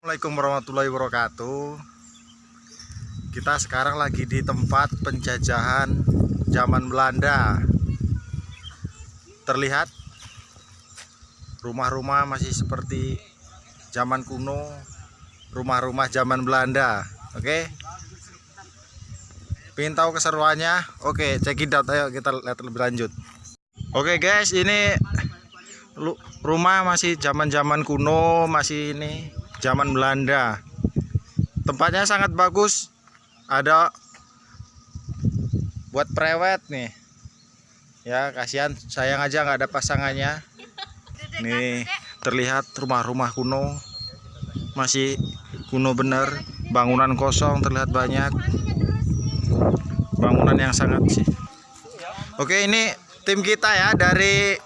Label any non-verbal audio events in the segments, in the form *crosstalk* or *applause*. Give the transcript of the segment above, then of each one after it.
Assalamualaikum warahmatullahi wabarakatuh. Kita sekarang lagi di tempat penjajahan zaman Belanda. Terlihat Rumah-rumah masih seperti zaman kuno Rumah-rumah zaman Belanda. Oke? Pengen tahu keseruannya? Oke check it out. Ayo kita lihat lebih lanjut. Oke guys ini rumah masih zaman-zaman kuno masih ini zaman Belanda. Tempatnya sangat bagus. Ada buat prewed nih. Ya kasihan. Sayang aja nggak ada pasangannya. Nih terlihat rumah-rumah kuno. Masih kuno bener. Bangunan kosong terlihat banyak. Bangunan yang sangat sih. Oke ini tim kita ya dari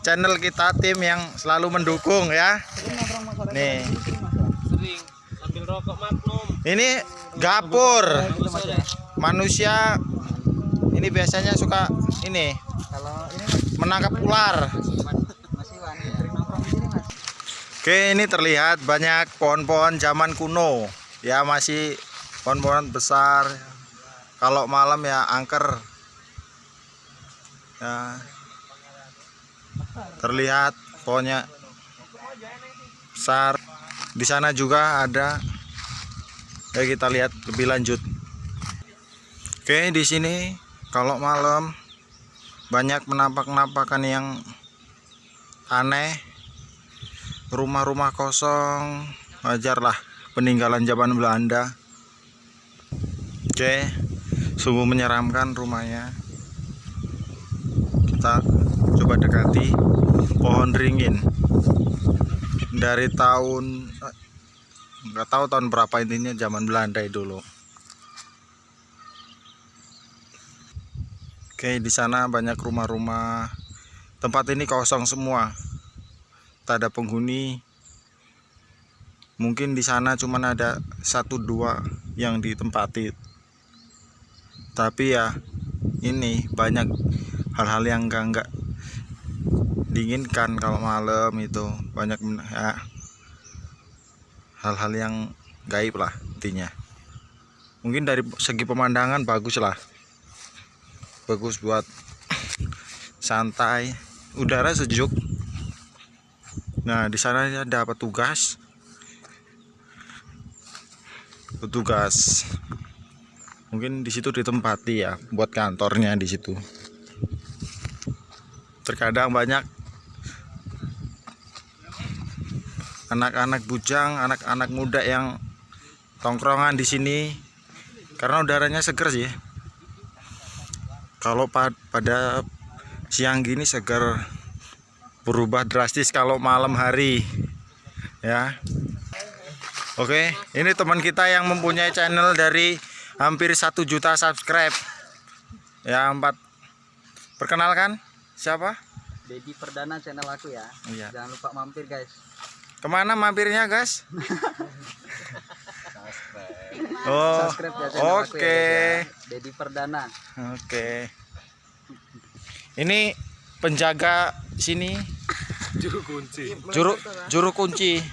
channel kita tim yang selalu mendukung ya. Nih rokok magnum. Ini gapur. Manusia ini biasanya suka ini Kalau ini menangkap ular. Oke ini terlihat banyak pohon-pohon zaman kuno. Ya masih pohon-pohon besar. Kalau malam ya angker. Ya. Terlihat pohonnya besar. Di sana juga ada ya kita lihat lebih lanjut. Oke di sini kalau malam banyak penampakan-penampakan yang aneh. Rumah-rumah kosong wajarlah peninggalan zaman Belanda. Oke sungguh menyeramkan rumahnya. Kita coba dekati pohon ringin dari tahun nggak tahu tahun berapa intinya zaman Belanda dulu oke di sana banyak rumah-rumah. Tempat ini kosong semua. Tak ada penghuni. Mungkin di sana cuman ada satu dua yang ditempati. Tapi ya ini banyak hal-hal yang enggak enggak diinginkan kalau malam itu. Banyak ya, hal-hal yang gaib lah intinya. Mungkin dari segi pemandangan bagus lah. Bagus buat santai. Udara sejuk. Nah di sana ada petugas petugas mungkin di situ ditempati ya buat kantornya di situ. Terkadang banyak anak-anak bujang anak-anak muda yang tongkrongan di sini karena udaranya seger sih kalau pa- pada siang gini seger berubah drastis kalau malam hari ya Oke, ini teman kita yang mempunyai channel dari hampir satu juta subscribe. Ya, empat. Perkenalkan, siapa? Dedi Perdana channel aku ya. Iya. Jangan lupa mampir guys. Ke mana mampirnya, guys? *laughs* Oh, ya oke. guys, ya. Dedi Perdana. Oke. Ini penjaga sini juru kunci juru juru kunci.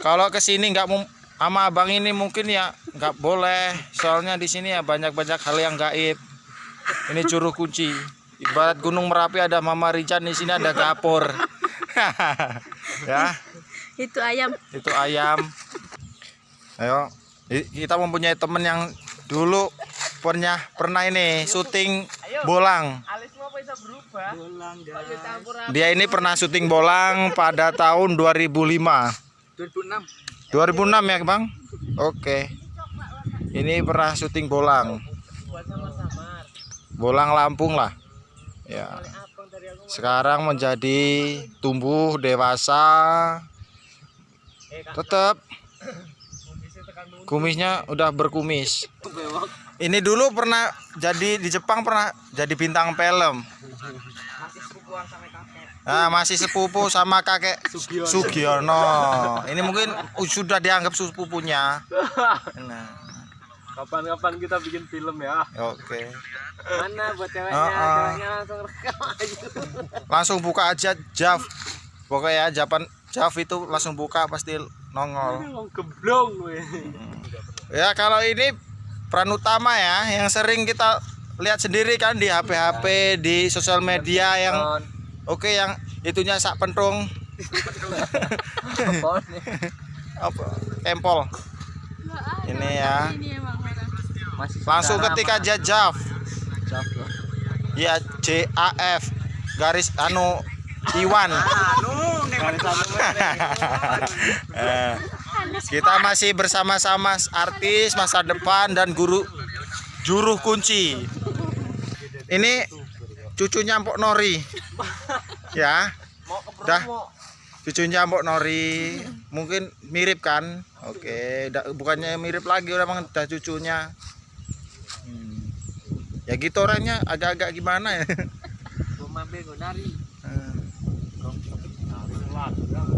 Kalau ke sini nggak mau sama abang ini mungkin ya nggak boleh. Soalnya di sini ya banyak-banyak hal yang gaib. Ini juru kunci. Ibarat Gunung Merapi ada Mama Rican di sini ada gapur. *laughs* ya, itu ayam itu ayam. Ayo, kita mempunyai temen yang dulu pernah pernah ini syuting bolang. Dia ini pernah syuting bolang pada tahun 2005. 2006. 2006 ya bang oke ini pernah syuting bolang bolang Lampung lah ya sekarang menjadi tumbuh dewasa tetap kumisnya udah berkumis. Ini dulu pernah jadi di Jepang pernah jadi bintang film. Nah, masih sepupu sama kakek Sugiono. Ini mungkin sudah dianggap sepupunya. Nah, kapan-kapan kita bikin film ya. Oke. mana buat ceweknya? Ah. ceweknya langsung rekam aja. Langsung buka aja Jav. Pokoknya Japan Jav itu langsung buka pasti nongol. Geblong ya kalau ini peran utama ya yang sering kita lihat sendiri kan di HP-HP di sosial media yang oke yang itunya sak pentung. Apa kempol ini ya. Langsung ketika jajaf Jaf ya J A F. Garis anu Iwan. *laughs* Eh, kita masih bersama-sama artis masa depan dan guru juru kunci. Ini cucunya Mpok Nori. Ya. Dah. cucunya Mpok Nori. Mungkin mirip kan? Oke bukannya mirip lagi udah cucunya. Hmm. ya gitu orangnya agak-agak gimana ya? Mau mampir gue nari. lado, né?